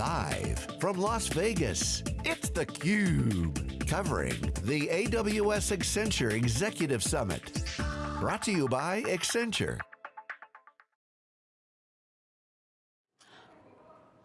Live from Las Vegas, it's theCUBE. Covering the AWS Accenture Executive Summit. Brought to you by Accenture.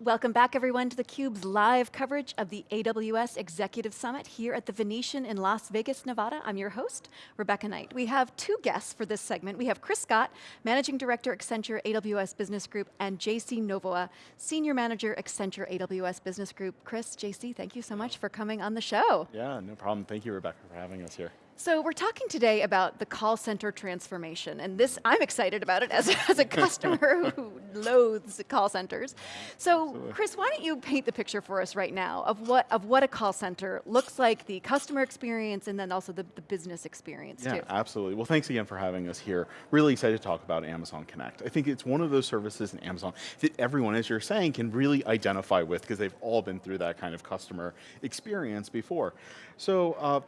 Welcome back everyone to theCUBE's live coverage of the AWS Executive Summit here at the Venetian in Las Vegas, Nevada. I'm your host, Rebecca Knight. We have two guests for this segment. We have Chris Scott, Managing Director, Accenture AWS Business Group, and JC Novoa, Senior Manager, Accenture AWS Business Group. Chris, JC, thank you so much for coming on the show. Yeah, no problem. Thank you, Rebecca, for having us here. So we're talking today about the call center transformation, and this, I'm excited about it as, as a customer who loathes call centers. So Absolutely. Chris, why don't you paint the picture for us right now of what, of what a call center looks like, the customer experience, and then also the, the business experience too. yeah, too. absolutely. Well, thanks again for having us here. Really excited to talk about Amazon Connect. I think it's one of those services in Amazon that everyone, as you're saying, can really identify with because they've all been through that kind of customer experience before. So uh,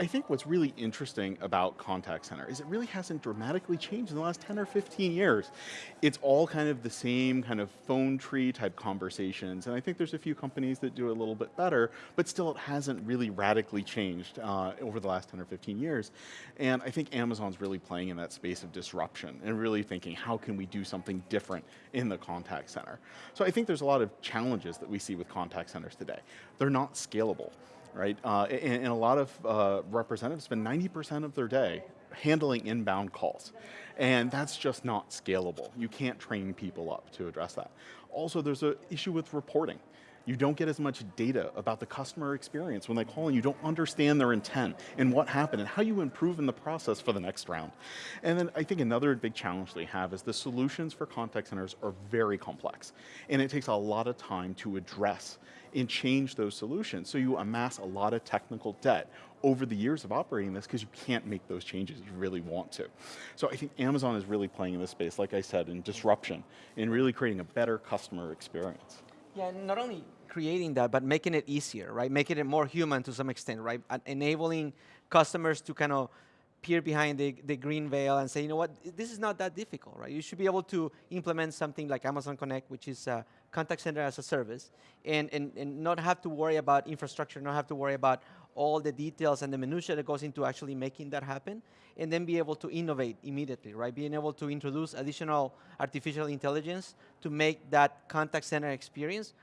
I think what's really interesting about contact center is it really hasn't dramatically changed in the last 10 or 15 years. It's all kind of the same kind of phone tree type conversations, and I think there's a few companies that do it a little bit better, but still it hasn't really radically changed uh, over the last 10 or 15 years. And I think Amazon's really playing in that space of disruption and really thinking, how can we do something different in the contact center? So I think there's a lot of challenges that we see with contact centers today. They're not scalable right? Uh, and, and, a lot of uh, representatives spend 90% of their day handling inbound calls. And that's just not scalable. You can't train people up to address that. Also, there's an issue with reporting. You don't get as much data about the customer experience when they call and you don't understand their intent and what happened and how you improve in the process for the next round. And then I think another big challenge they have is the solutions for contact centers are very complex. And it takes a lot of time to address and change those solutions. So you amass a lot of technical debt over the years of operating this because you can't make those changes you really want to. So I think Amazon is really playing in this space, like I said, in disruption, and really creating a better customer experience. Yeah, not only creating that, but making it easier, right? Making it more human to some extent, right? enabling customers to kind of peer behind the, the green veil and say, you know what, this is not that difficult, right? You should be able to implement something like Amazon Connect, which is a contact center as a service, and, and, and not have to worry about infrastructure, not have to worry about all the details and the minutia that goes into actually making that happen, and then be able to innovate immediately, right? Being able to introduce additional artificial intelligence to make that contact center experience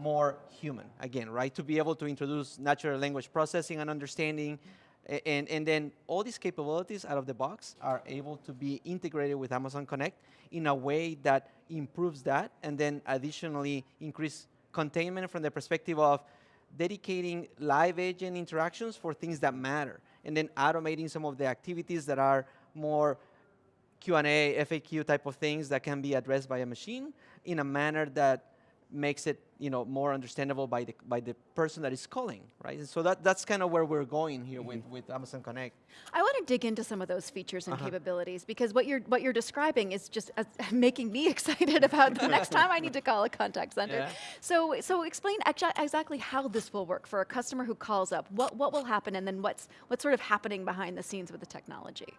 more human, again, right? To be able to introduce natural language processing and understanding, and, and then all these capabilities out of the box are able to be integrated with Amazon Connect in a way that improves that, and then additionally increase containment from the perspective of dedicating live agent interactions for things that matter, and then automating some of the activities that are more Q&A, FAQ type of things that can be addressed by a machine in a manner that makes it you know, more understandable by the, by the person that is calling, right? And so that, that's kind of where we're going here mm -hmm. with, mm-hmm. with Amazon Connect. I want to dig into some of those features and uh -huh. capabilities because what you're, what you're describing is just uh, making me excited about the next time I need to call a contact center. Yeah. So, so explain exactly how this will work for a customer who calls up. What, what will happen and then what's, what's sort of happening behind the scenes with the technology?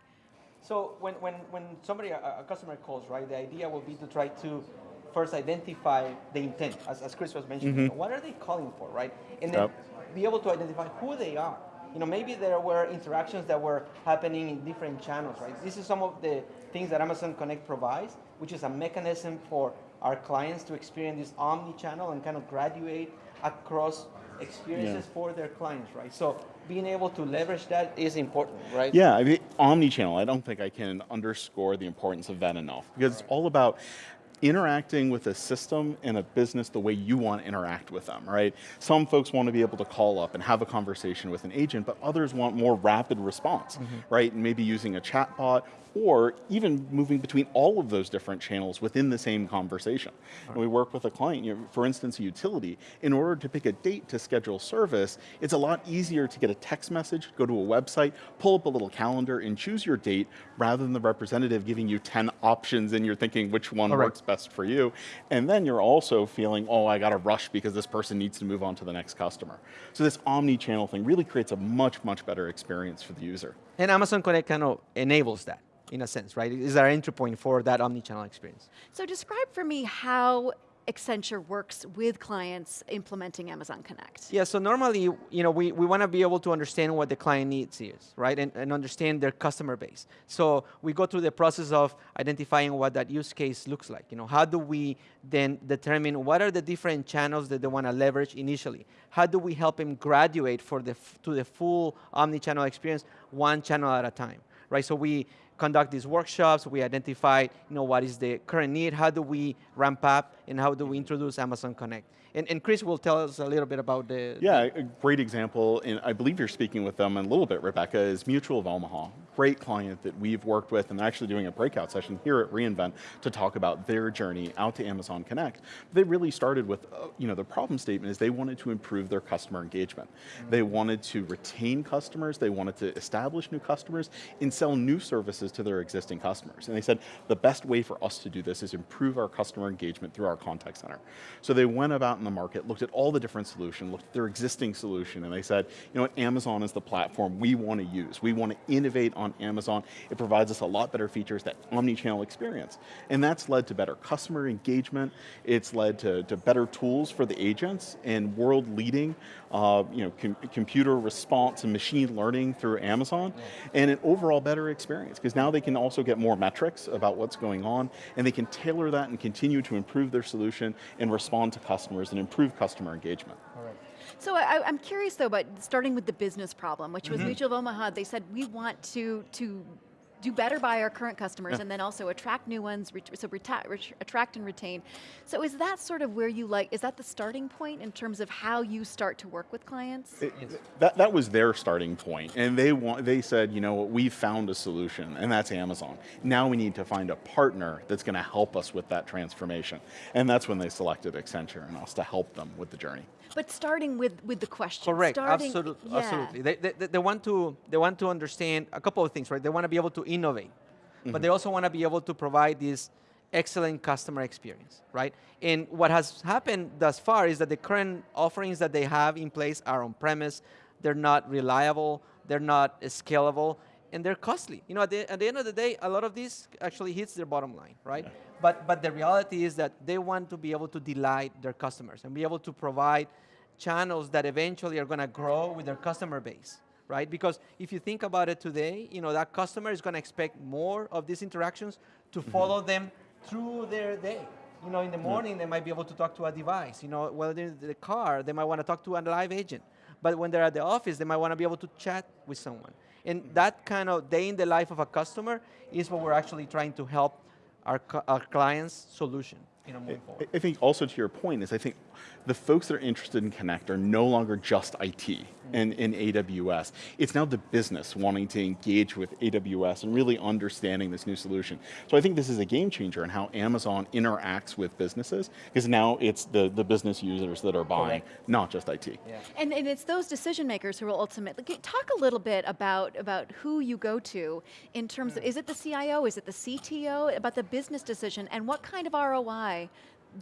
So when, when, when somebody, a, a customer calls, right, the idea will be to try to first identify the intent, as, as Chris was mentioning. Mm -hmm. What are they calling for, right? And then yep. be able to identify who they are. You know, maybe there were interactions that were happening in different channels, right? This is some of the things that Amazon Connect provides, which is a mechanism for our clients to experience this omni-channel and kind of graduate across experiences yeah. for their clients, right? So being able to leverage that is important, right? Yeah, I mean, omni-channel, I don't think I can underscore the importance of that enough because right. it's all about interacting with a system and a business the way you want to interact with them, right? Some folks want to be able to call up and have a conversation with an agent, but others want more rapid response, mm -hmm. right? And maybe using a chatbot or even moving between all of those different channels within the same conversation. Right. we work with a client, you know, for instance, a utility, in order to pick a date to schedule service, it's a lot easier to get a text message, go to a website, pull up a little calendar and choose your date rather than the representative giving you 10 options and you're thinking which one works best for you. And then you're also feeling, oh, I got to rush because this person needs to move on to the next customer. So this omni-channel thing really creates a much, much better experience for the user. And Amazon Connect kind of enables that in a sense, right? Is our entry point for that omni-channel experience. So describe for me how Accenture works with clients implementing Amazon Connect? Yeah, so normally, you know, we, we want to be able to understand what the client needs is, right? And, and understand their customer base. So we go through the process of identifying what that use case looks like. You know, how do we then determine what are the different channels that they want to leverage initially? How do we help them graduate for the to the full omni-channel experience, one channel at a time, right? So we conduct these workshops, we identify you know, what is the current need, how do we ramp up, and how do we introduce Amazon Connect. And, and, Chris will tell us a little bit about the... Yeah, a great example, and I believe you're speaking with them a little bit, Rebecca, is Mutual of Omaha. Great client that we've worked with and are actually doing a breakout session here at reInvent to talk about their journey out to Amazon Connect. They really started with, uh, you know, the problem statement is they wanted to improve their customer engagement. Mm -hmm. They wanted to retain customers, they wanted to establish new customers, and sell new services to their existing customers. And they said, the best way for us to do this is improve our customer engagement through our contact center. So they went about in the market, looked at all the different solutions, looked at their existing solution, and they said, you know what, Amazon is the platform we want to use. We want to innovate on Amazon. It provides us a lot better features, that omni-channel experience. And that's led to better customer engagement, it's led to, to better tools for the agents, and world-leading uh, you know, com computer response and machine learning through Amazon, yeah. and an overall better experience, because now they can also get more metrics about what's going on, and they can tailor that and continue to improve their solution and respond to customers and improve customer engagement. All right. So I, am curious though, about starting with the business problem, which was mm -hmm. Mutual of Omaha, they said we want to, to do better by our current customers yeah. and then also attract new ones, so attract and retain. So is that sort of where you like, is that the starting point in terms of how you start to work with clients? It, that, that was their starting point and they, want, they said, you know what, we found a solution and that's Amazon. Now we need to find a partner that's going to help us with that transformation. And that's when they selected Accenture and us to help them with the journey. But starting with, with the question. Correct, starting, absolutely. Yeah. absolutely. They, they, they, want to, they want to understand a couple of things, right? They want to be able to innovate, mm -hmm. but mm-hmm. they also want to be able to provide this excellent customer experience, right? And what has happened thus far is that the current offerings that they have in place are on-premise, they're not reliable, they're not scalable, and they're costly. You know, at the, at the end of the day, a lot of this actually hits their bottom line, right? Yeah. But, but the reality is that they want to be able to delight their customers and be able to provide channels that eventually are going to grow with their customer base, right? Because if you think about it today, you know, that customer is going to expect more of these interactions to mm-hmm. follow mm -hmm. them through their day. You know, in the morning, they might be able to talk to a device. You know, while they're in the car, they might want to talk to a live agent. But when they're at the office, they might want to be able to chat with someone. And that kind of day in the life of a customer is what we're actually trying to help our, our clients' solution. You know, I, I think also to your point is I think the folks that are interested in Connect are no longer just IT mm-hmm. and in AWS. It's now the business wanting to engage with AWS and really understanding this new solution. So I think this is a game changer in how Amazon interacts with businesses, because now it's the, the business users that are buying, Correct. not just IT. Yeah. And, and it's those decision makers who will ultimately, talk a little bit about, about who you go to in terms of, mm. is it the CIO, is it the CTO, about the business decision, and what kind of ROI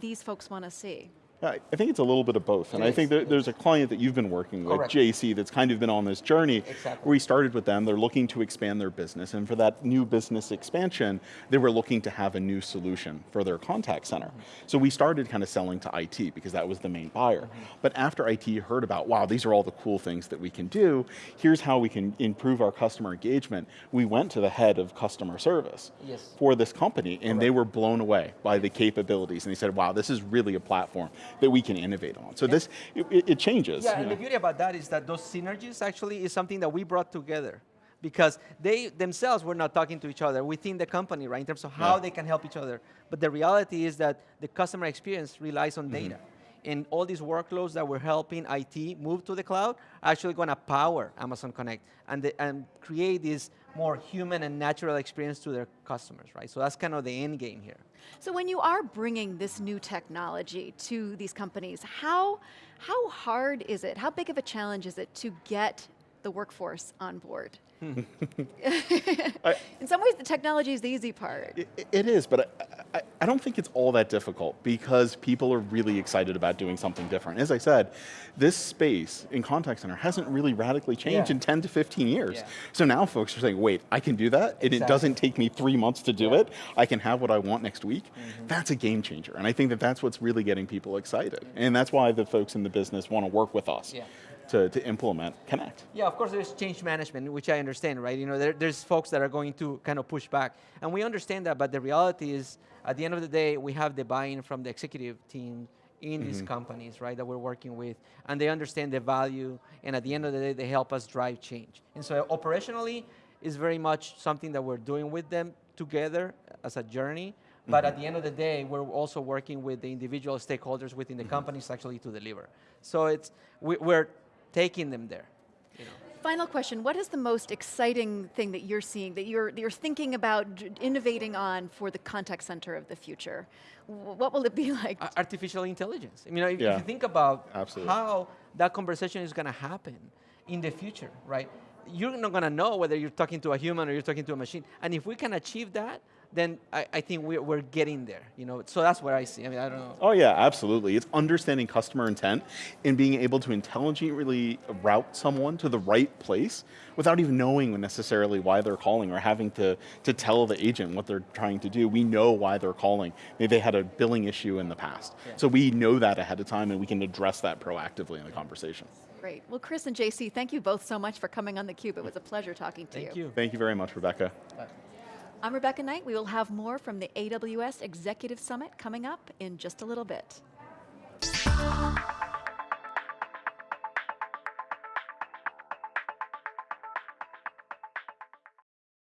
these folks want to see? I think it's a little bit of both, and I think there's a client that you've been working with, Correct. JC, that's kind of been on this journey. Exactly. We started with them, they're looking to expand their business, and for that new business expansion, they were looking to have a new solution for their contact center. Mm -hmm. So we started kind of selling to IT, because that was the main buyer. Mm -hmm. But after IT heard about, wow, these are all the cool things that we can do, here's how we can improve our customer engagement, we went to the head of customer service yes. for this company, and Correct. they were blown away by the capabilities, and they said, wow, this is really a platform that we can innovate on. So this, it, it changes. Yeah, and know. the beauty about that is that those synergies actually is something that we brought together because they themselves were not talking to each other within the company, right, in terms of how yeah. they can help each other. But the reality is that the customer experience relies on mm -hmm. data. And all these workloads that we're helping IT move to the cloud are actually going to power Amazon Connect and, the, and create this more human and natural experience to their customers, right? So that's kind of the end game here. So when you are bringing this new technology to these companies, how, how hard is it, how big of a challenge is it to get the workforce on board. I- In some ways, the technology is the easy part. It, it is, but I, I, I don't think it's all that difficult because people are really excited about doing something different. As I said, this space in contact center hasn't really radically changed Yeah. in 10 to 15 years. Yeah. So now folks are saying, wait, I can do that, and it doesn't take me three months to do Yeah. It. I can have what I want next week. Mm-hmm. That's a game changer, and I think that that's what's really getting people excited, and that's why the folks in the business want to work with us Yeah. To, to implement Connect. Yeah, of course, there's change management, which I understand, right? You know, there, there's folks that are going to kind of push back, and we understand that. But the reality is, at the end of the day, we have the buy-in from the executive team in these mm-hmm. companies, right, that we're working with, and they understand the value. And at the end of the day, they help us drive change. And so, operationally, is very much something that we're doing with them together as a journey. Mm-hmm. But at the end of the day, we're also working with the individual stakeholders within the companies actually to deliver. So it's we, we're taking them there. You know. Final question, what is the most exciting thing that you're seeing, that you're, that you're thinking about innovating on for the contact center of the future? What will it be like? Artificial intelligence. I mean, if, if Yeah. you think about Absolutely. how that conversation is going to happen in the future, right? You're not going to know whether you're talking to a human or you're talking to a machine. And if we can achieve that, then I, I think we're, we're getting there. You know, so that's what I see. I mean, I don't know. Oh yeah, absolutely. It's understanding customer intent and being able to intelligently route someone to the right place without even knowing necessarily why they're calling or having to, to tell the agent what they're trying to do. We know why they're calling. Maybe they had a billing issue in the past. So we know that ahead of time and we can address that proactively in the conversation. Great. Well, Chris and JC, thank you both so much for coming on theCUBE. It was a pleasure talking to you. Thank you. Thank you very much, Rebecca. I'm Rebecca Knight. We will have more from the AWS Executive Summit coming up in just a little bit.